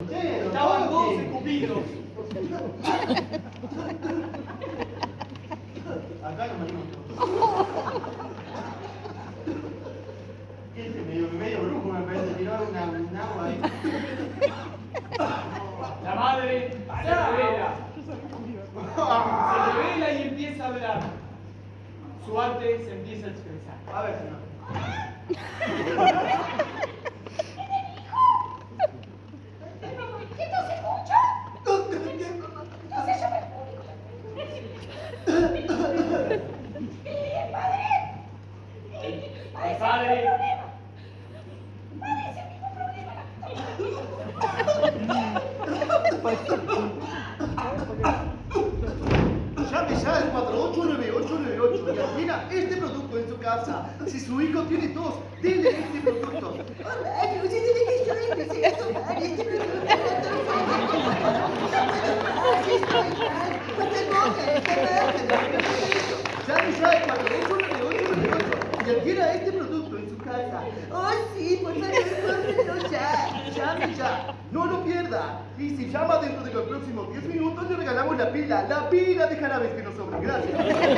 Estaban todos escupidos. Acá no me Este medio, medio brujo me parece, tiró una, un agua ahí. La madre se revela. Se revela y empieza a hablar. Su arte se empieza a expresar. A ver, señor. Este producto en su casa. Si su hijo tiene tos, dile este producto. Llame ya al 489898 y adquiera este producto en su casa. Oh, sí, por favor, cómprelo ya. Llame ya, no lo pierda. Y si llama dentro de los próximos 10 minutos, le regalamos la pila, la pila de jarabes que nos sobra. Gracias.